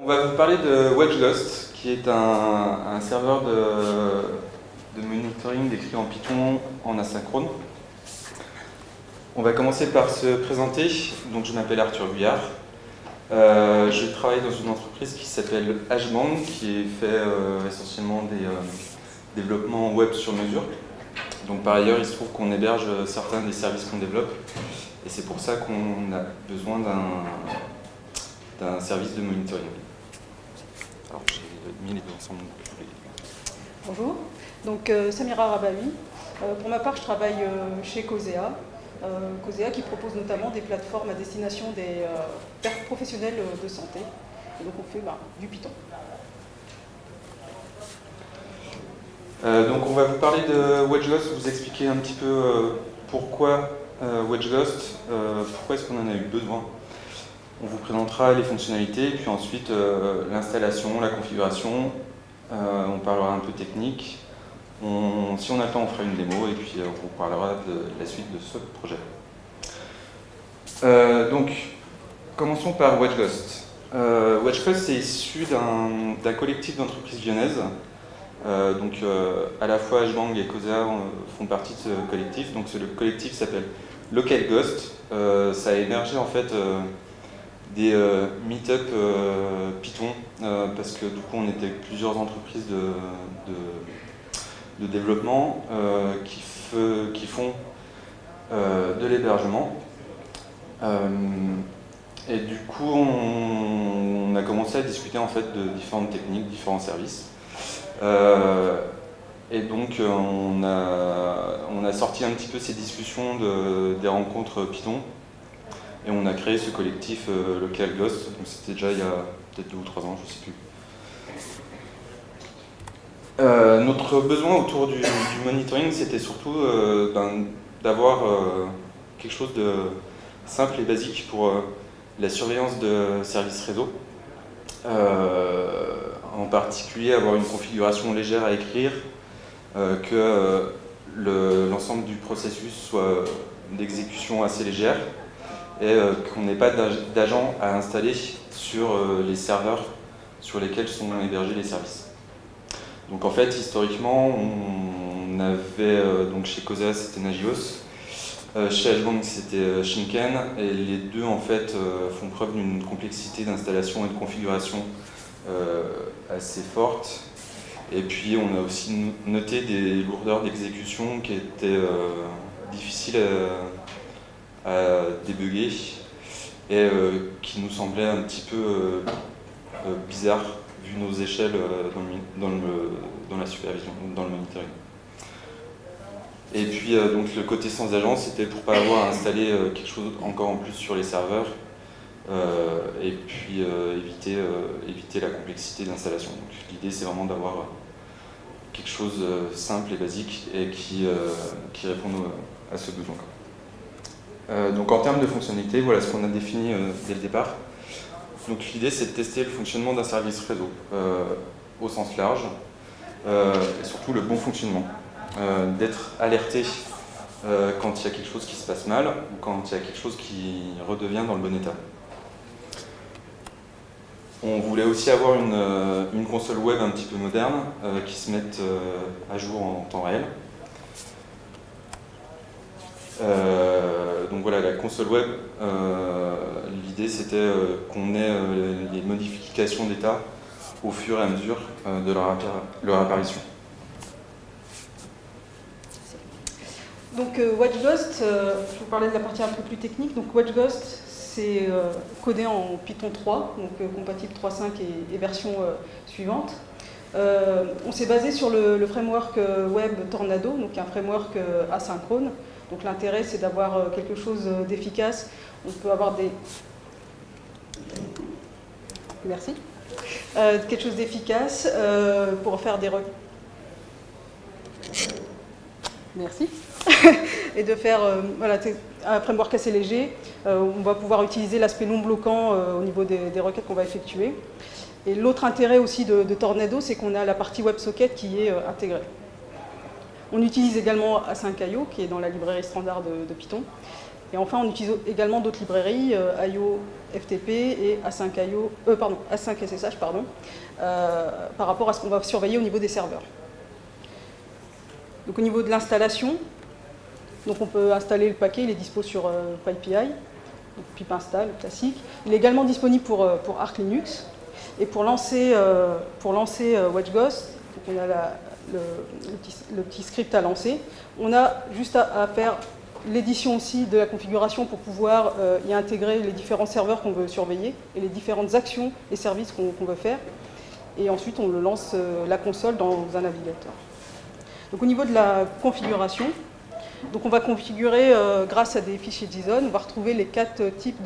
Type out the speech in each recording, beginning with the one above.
On va vous parler de WedgeGhost, qui est un, serveur de, monitoring décrit en Python en asynchrone. On va commencer par se présenter. Donc, je m'appelle Arthur Guyard. Euh, je travaille dans une entreprise qui s'appelle HBank, qui fait euh, essentiellement des euh, développements web sur mesure. Donc par ailleurs, il se trouve qu'on héberge certains des services qu'on développe, et c'est pour ça qu'on a besoin d'un service de monitoring. Alors j'ai mis les deux ensemble. Bonjour, donc Samira Rabawi. pour ma part, je travaille chez Cosea, euh, COSEA qui propose notamment des plateformes à destination des euh, professionnels de santé. Et donc on fait bah, du Python. Euh, donc on va vous parler de WedgeGhost, vous expliquer un petit peu pourquoi WedgeGhost, pourquoi est-ce qu'on en a eu besoin. On vous présentera les fonctionnalités, puis ensuite l'installation, la configuration, on parlera un peu technique, si on a le temps, on fera une démo et puis euh, on vous parlera de la suite de ce projet. Euh, donc, commençons par WedgeGhost. Euh, WedgeGhost c'est issu d'un collectif d'entreprises lyonnaises. donc, à la fois HBang et COSA font partie de ce collectif. Donc, le collectif s'appelle Local Ghost. ça a émergé en fait des meet-up Python parce que du coup, on était plusieurs entreprises de développement euh, qui, font euh, de l'hébergement. Euh, et du coup, on, a commencé à discuter en fait de différentes techniques, différents services. et donc, on a, sorti un petit peu ces discussions de, des rencontres Python. Et on a créé ce collectif Local Ghost. C'était déjà il y a peut-être deux ou trois ans, je ne sais plus. Euh, notre besoin autour du, monitoring, c'était surtout euh, ben, d'avoir euh, quelque chose de simple et basique pour la surveillance de services réseau. en particulier, avoir une configuration légère à écrire, que l'ensemble du processus soit d'exécution assez légère et qu'on n'ait pas d'agents à installer sur les serveurs sur lesquels sont hébergés les services. Donc en fait, historiquement, on avait, euh, donc chez COSA c'était Nagios, euh, chez Ashbank c'était euh, Shinken, et les deux en fait font preuve d'une complexité d'installation et de configuration assez forte. Et puis on a aussi noté des lourdeurs d'exécution qui étaient difficiles à, à, débugger et qui nous semblaient un petit peu bizarres vu nos échelles euh, dans, le, dans, la supervision, dans le monitoring. Et puis euh, donc le côté sans agence, c'était pour pas avoir à installer euh, quelque chose encore en plus sur les serveurs et puis éviter, éviter la complexité d'installation. L'idée c'est vraiment d'avoir quelque chose simple et basique et qui, qui répond à ce besoin. Donc en termes de fonctionnalité, voilà ce qu'on a défini dès le départ. Donc l'idée c'est de tester le fonctionnement d'un service réseau euh, au sens large euh, et surtout le bon fonctionnement. Euh, d'être alerté quand il y a quelque chose qui se passe mal ou quand il y a quelque chose qui redevient dans le bon état. On voulait aussi avoir une, console web un petit peu moderne qui se mette à jour en temps réel. Donc voilà, la console web, l'idée c'était euh, qu'on ait euh, les modifications d'état au fur et à mesure euh, de leur, apparition. Donc WatchGhost, je vous parlais de la partie un peu plus technique. Donc WatchGhost, c'est codé en Python 3, donc compatible 3.5 et, et, version suivante. on s'est basé sur le, framework web Tornado, donc un framework asynchrone. Donc l'intérêt, c'est d'avoir quelque chose d'efficace. On peut avoir des Merci. Euh, quelque chose d'efficace euh, pour faire des requêtes. Merci. et de faire euh, voilà, un framework assez léger. on va pouvoir utiliser l'aspect non bloquant au niveau des, requêtes qu'on va effectuer. Et l'autre intérêt aussi de, Tornado, c'est qu'on a la partie WebSocket qui est intégrée. On utilise également A5IO, qui est dans la librairie standard de, Python. Et enfin, on utilise également d'autres librairies, IO FTP et A5IO, euh, pardon, A5SSH pardon, par rapport à ce qu'on va surveiller au niveau des serveurs. Donc au niveau de l'installation, donc on peut installer le paquet, il est dispo sur euh, PyPI, donc pip install classique. Il est également disponible pour, pour Arch Linux. Et pour lancer, pour lancer WatchGhost, on a le, petit, script à lancer. On a juste à, faire l'édition aussi de la configuration pour pouvoir euh, y intégrer les différents serveurs qu'on veut surveiller et les différentes actions et services qu'on veut faire. Et ensuite, on lance euh, la console dans un navigateur. Donc au niveau de la configuration, donc on va configurer euh, grâce à des fichiers JSON, on va retrouver les quatre types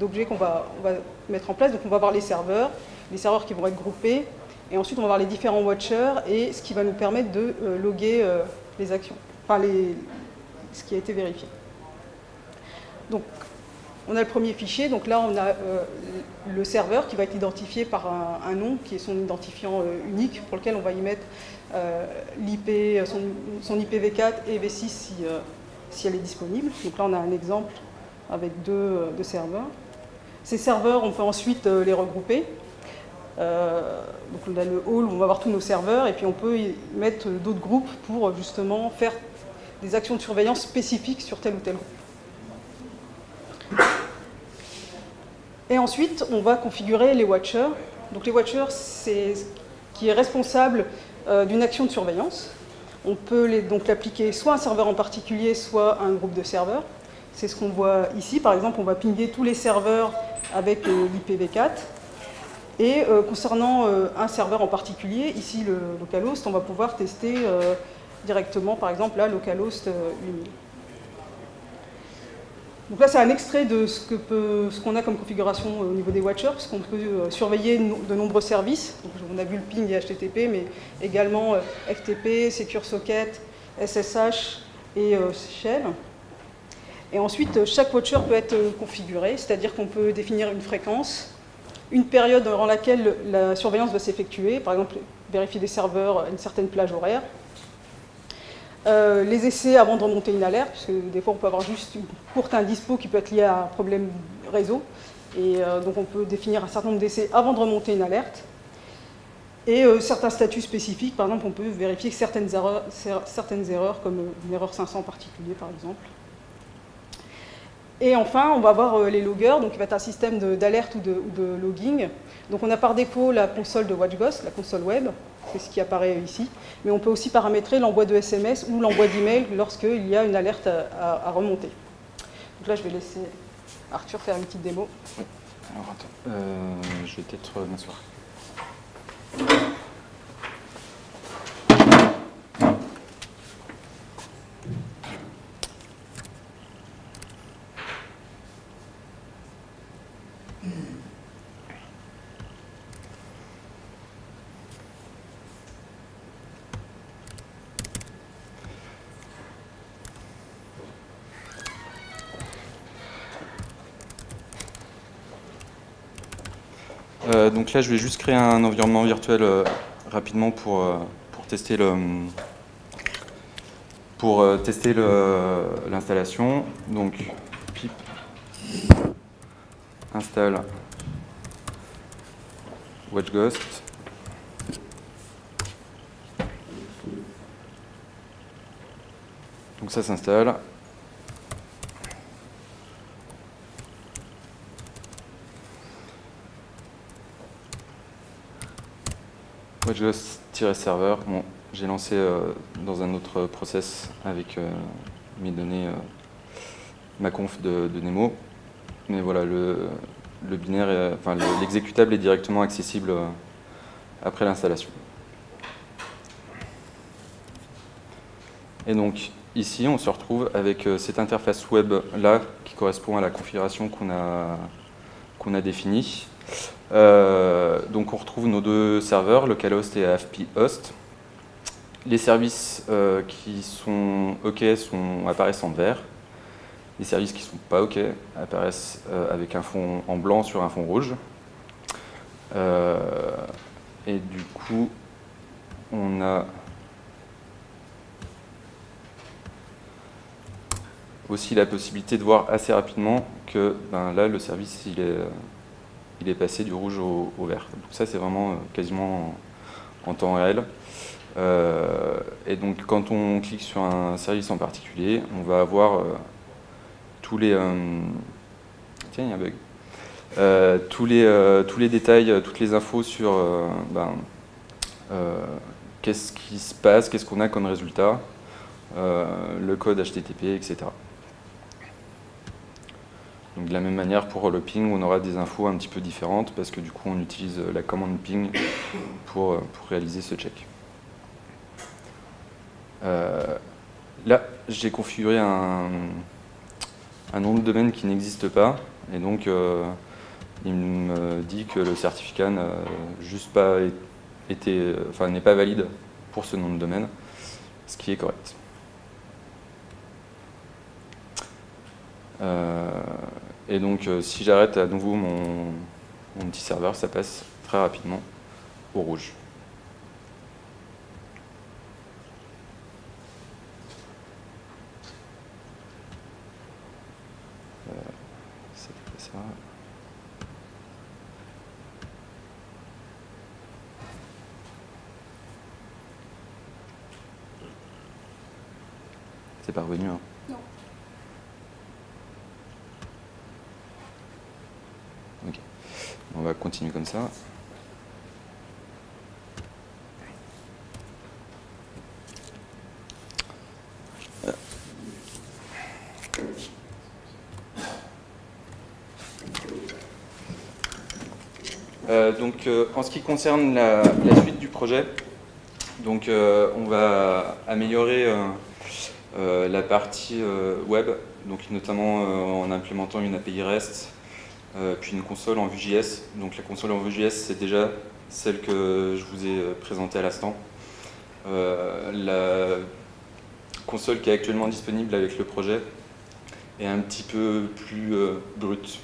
d'objets qu'on va, va mettre en place. Donc on va avoir les serveurs, les serveurs qui vont être groupés, et ensuite, on va voir les différents watchers et ce qui va nous permettre de euh, loguer euh, les actions, enfin ce qui a été vérifié. Donc, on a le premier fichier, donc là on a euh, le serveur qui va être identifié par un, nom qui est son identifiant unique pour lequel on va y mettre l'IP, son, IPv4 et V6 si, elle est disponible. Donc là on a un exemple avec deux, serveurs. Ces serveurs, on peut ensuite les regrouper. Donc on a le hall où on va avoir tous nos serveurs et puis on peut y mettre d'autres groupes pour justement faire des actions de surveillance spécifiques sur tel ou tel groupe. Et ensuite, on va configurer les watchers. Donc les watchers, c'est qui est responsable euh, d'une action de surveillance. On peut donc l'appliquer soit à un serveur en particulier, soit à un groupe de serveurs. C'est ce qu'on voit ici. Par exemple, on va pinguer tous les serveurs avec euh, l'IPv4. Et euh, concernant euh, un serveur en particulier, ici le localhost, on va pouvoir tester euh, directement, par exemple, là, localhost 8000. Donc là, c'est un extrait de ce qu'on ce qu'on a comme configuration au niveau des watchers, puisqu'on peut surveiller de nombreux services. Donc, on a vu le ping et HTTP, mais également FTP, Secure Socket, SSH et Shell. Et ensuite, chaque watcher peut être configuré, c'est-à-dire qu'on peut définir une fréquence, une période durant laquelle la surveillance doit s'effectuer, par exemple vérifier des serveurs à une certaine plage horaire, euh, les essais avant de remonter une alerte, puisque des fois on peut avoir juste une courte indispo qui peut être liée à un problème réseau, et euh, donc on peut définir un certain nombre d'essais avant de remonter une alerte, et euh, certains statuts spécifiques, par exemple on peut vérifier certaines erreurs, certaines erreurs comme une erreur 500 en particulier par exemple. Et enfin, on va avoir euh, les loggers, donc il va être un système d'alerte ou, de, logging. Donc on a par défaut la console de WatchGhost, la console web, c'est ce qui apparaît ici. Mais on peut aussi paramétrer l'envoi de SMS ou l'envoi d'email lorsqu'il y a une alerte à, remonter. Donc là, je vais laisser Arthur faire une petite démo. Alors attends, euh, je vais peut-être m'asseoir. Euh, donc là, je vais juste créer un environnement virtuel euh, rapidement pour, euh, pour tester le pour tester l'installation. Donc pip install WatchGhost. Donc ça s'installe. Bon, j'ai lancé euh, dans un autre process avec euh, mes données, euh, ma conf de, Nemo. Mais voilà, le, binaire, enfin l'exécutable est directement accessible après l'installation. Et donc ici, on se retrouve avec cette interface web là qui correspond à la configuration qu'on a, qu'on a définie. Euh, donc on retrouve nos deux serveurs, localhost et AFP host. Les services euh, qui sont OK sont, apparaissent en vert. Les services qui ne sont pas OK apparaissent euh, avec un fond en blanc sur un fond rouge. et du coup, on a aussi la possibilité de voir assez rapidement que ben, là, le service, il est, il est passé du rouge au, vert. Donc ça, c'est vraiment quasiment en, temps réel. et donc, quand on clique sur un service en particulier, on va avoir tous les... tiens, il y a un bug. Euh, tous, les, euh, tous les détails, euh, toutes les infos sur ben, qu'est-ce qui se passe, qu'est-ce qu'on a comme résultat, le code HTTP, etc. De la même manière pour le ping, on aura des infos un petit peu différentes parce que du coup on utilise la commande ping pour, pour réaliser ce check. là, j'ai configuré un, un, nom de domaine qui n'existe pas et donc il me dit que le certificat n'a juste pas été, enfin n'est pas valide pour ce nom de domaine, ce qui est correct. Euh, et donc euh, si j'arrête à nouveau mon, petit serveur, ça passe très rapidement au rouge. C'est pas revenu hein Non. Ok. On va continuer comme Euh, donc, euh, en ce qui concerne la, suite du projet, donc, euh, on va améliorer la partie web, donc notamment en implémentant une API REST, puis une console en Vue.js. Donc la console en Vue.js, c'est déjà celle que je vous ai présentée à l'instant. la console qui est actuellement disponible avec le projet est un petit peu plus brute,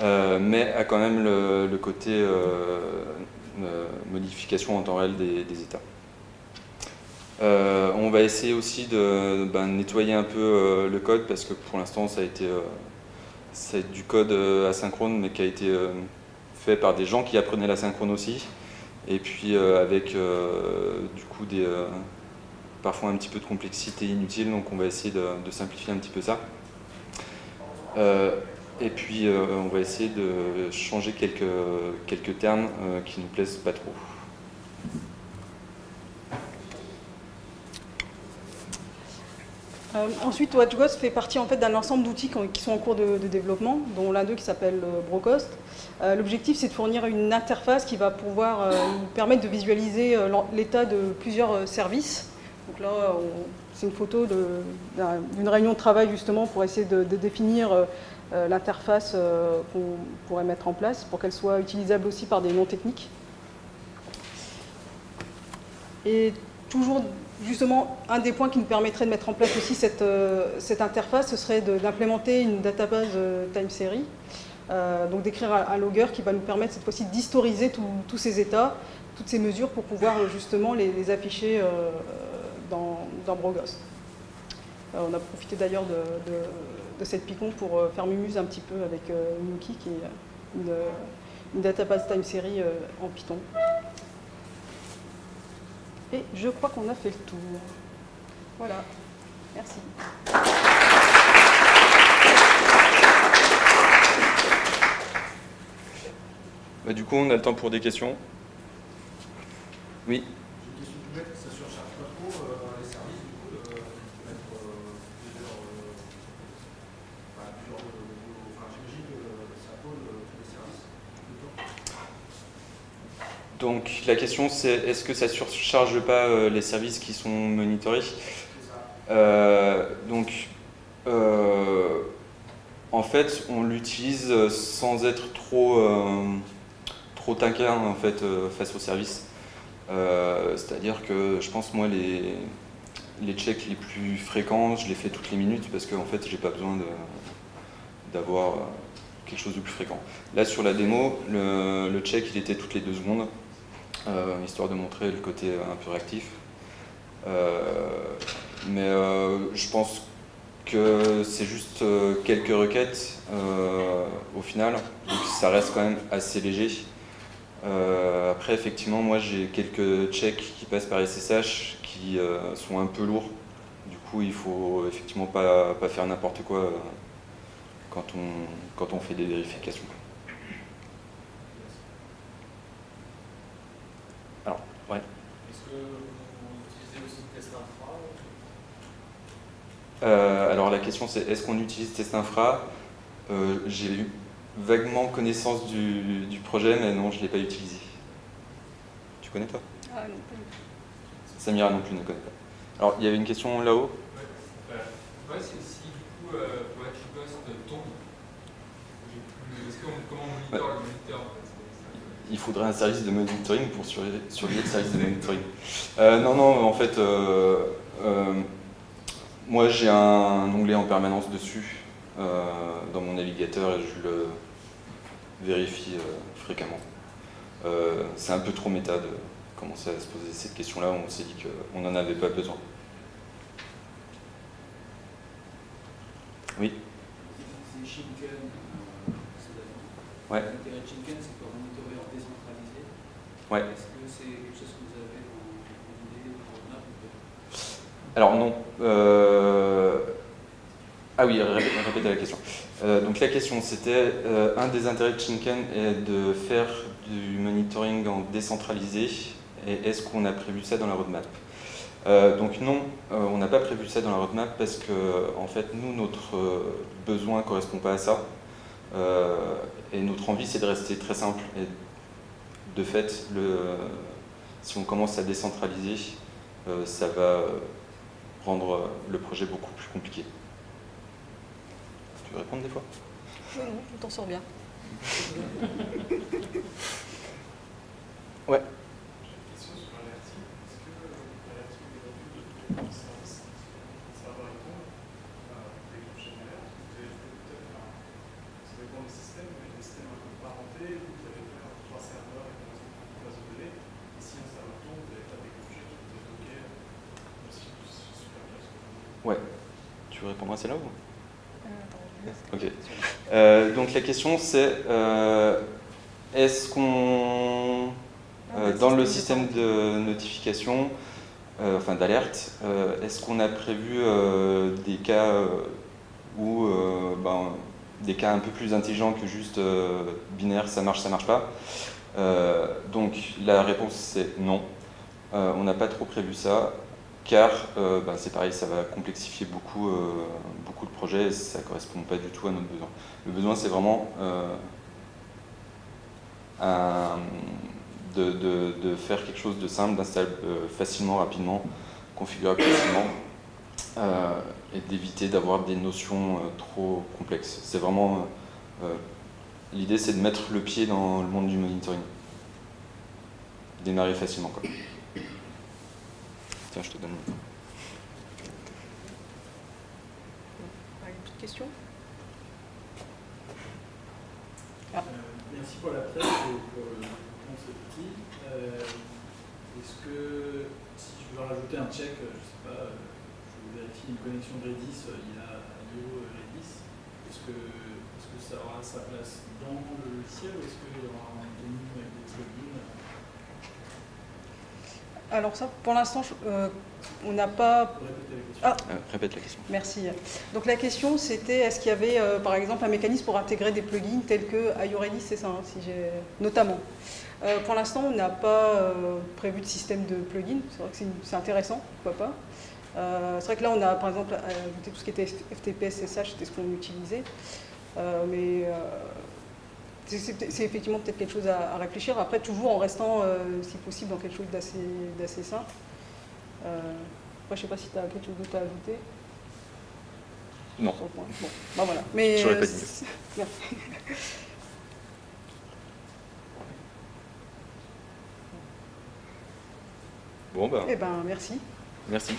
mais a quand même le, côté modification en temps réel des états. Euh, on va essayer aussi de ben, nettoyer un peu euh, le code parce que pour l'instant ça a été euh, du code asynchrone mais qui a été fait par des gens qui apprenaient l'asynchrone aussi et puis avec du coup des, parfois un petit peu de complexité inutile donc on va essayer de, simplifier un petit peu ça. et puis on va essayer de changer quelques, termes qui nous plaisent pas trop. Euh, ensuite, WatchGhost fait partie en fait, d'un ensemble d'outils qui sont en cours de, développement, dont l'un d'eux qui s'appelle euh, Brocost. Euh, l'objectif, c'est de fournir une interface qui va pouvoir nous permettre de visualiser l'état de plusieurs services. Donc là, c'est une photo d'une réunion de travail justement pour essayer de, définir l'interface qu'on pourrait mettre en place pour qu'elle soit utilisable aussi par des non-techniques. Et toujours justement, un des points qui nous permettrait de mettre en place aussi cette, euh, interface, ce serait d'implémenter une database euh, time series, euh, donc d'écrire un, logger qui va nous permettre cette fois-ci d'historiser tous ces états, toutes ces mesures pour pouvoir justement les, afficher dans, dans, on a profité d'ailleurs de, cette Picon pour faire mumuse un petit peu avec Nuki, qui est une database time series en Python. Et je crois qu'on a fait le tour. Voilà. Merci. Bah, du coup, on a le temps pour des questions. Oui. Donc la question c'est est-ce que ça ne surcharge pas euh, les services qui sont monitorés? Euh, Donc euh, en fait on l'utilise sans être trop, trop taquin en fait, face aux services. C'est-à-dire que je pense moi les, les checks les plus fréquents, je les fais toutes les minutes parce qu'en fait j'ai pas besoin d'avoir quelque chose de plus fréquent. Là sur la démo, le, le, check il était toutes les deux secondes. Euh, histoire de montrer le côté un peu réactif. Euh, mais euh, je pense que c'est juste quelques requêtes au final, donc ça reste quand même assez léger. après, effectivement, moi j'ai quelques checks qui passent par SSH qui sont un peu lourds. Du coup, il faut effectivement pas, pas faire n'importe quoi quand on, quand on fait des vérifications. Alors, ouais. Est-ce que vous utilisez aussi test infra euh, Alors la question c'est est-ce qu'on utilise test infra? Euh, J'ai eu vaguement connaissance du, du, projet, mais non, je ne l'ai pas utilisé. Tu connais toi? Ah non plus. Samira non plus ne connaît pas. Alors, il y avait une question là-haut? Ouais, ouais. ouais c'est si du coup euh, tombe, comment on monitor le moniteur il faudrait un service de monitoring pour surveiller, surveiller le service de monitoring. Euh, non, non, en fait, euh, euh, moi j'ai un onglet en permanence dessus euh, dans mon navigateur et je le vérifie euh, fréquemment. Euh, c'est un peu trop méta de commencer à se poser cette question-là, on s'est dit qu'on n'en avait pas besoin. Oui C'est Shinken, c'est Ouais. L'intérêt de Shinken, c'est pour monitorer en décentralisé. Ouais. Est-ce que c'est quelque chose que vous avez en idée, ou Alors non. Euh... Ah oui, répétez, la question. Euh, donc la question c'était, euh, un des intérêts de Shinken est de faire du monitoring en décentralisé, et est-ce qu'on a prévu ça dans la roadmap? Donc non, on n'a pas prévu ça dans la roadmap parce que en fait nous, notre besoin ne correspond pas à ça. Et notre envie, c'est de rester très simple. Et de fait, le, si on commence à décentraliser, ça va rendre le projet beaucoup plus compliqué. Tu veux répondre des fois? Oui, non, on t'en sort bien. Ouais. question sur Alerty. Est-ce que Alerty aujourd'hui, depuis ça, ça va répondre à déclencher une alerte Vous avez fait peut-être, un- ça dépend des systèmes, mais des systèmes un peu parentés, où vous allez faire trois serveurs et une base de données, et si un serveur tombe, vous n'allez pas déclencher, vous êtes bloqué, même si c'est super bien ce que vous dites. Ouais. Tu veux répondre à celle-là ou Euh, Ok. Euh, donc la question c'est euh, est-ce qu'on dans le système de notification, enfin d'alerte, est-ce qu'on a prévu des cas où ben, des cas un peu plus intelligents que juste euh, binaire, ça marche, ça marche pas Euh, Donc la réponse c'est non. Euh, on n'a pas trop prévu ça car euh, ben, c'est pareil, ça va complexifier beaucoup, euh, beaucoup de projets et ça ne correspond pas du tout à notre besoin. Le besoin, c'est vraiment euh, de, faire quelque chose de simple, d'installer euh, facilement, rapidement, configurable facilement, et d'éviter d'avoir des notions trop complexes. C'est vraiment... L'idée, c'est de mettre le pied dans le monde du monitoring. Démarrer facilement, quoi. Tiens, je te donne le micro. Une petite question Euh, merci pour la presse et pour le outil. Euh, Est-ce que si je veux rajouter un check, euh, je sais pas, euh, je vérifie une connexion Redis, il y a IO Redis, est-ce que, est que ça aura sa place dans le logiciel ou est-ce qu'il y aura un menu avec des plugins Alors ça, pour l'instant, euh, on n'a pas. Ah. Euh, répète la question. Merci. Donc la question c'était est-ce qu'il y avait euh, par exemple un mécanisme pour intégrer des plugins tels que IoReady, c'est ça, hein, si j'ai notamment. Pour l'instant, on n'a pas prévu de système de plugins. C'est vrai que c'est intéressant, pourquoi pas. C'est vrai que là, on a par exemple ajouté tout ce qui était FTP, SSH, c'était ce qu'on utilisait. Mais c'est- effectivement peut-être quelque chose à, à réfléchir. Après, toujours en restant, euh, si possible, dans quelque chose d'assez simple. Euh, après, je sais pas si tu as quelque chose d'autre à ajouter. Non. Bon, bah voilà. Mais, pas euh, dit mieux. c'est- Merci. Bon, bah, Eh ben, merci. merci.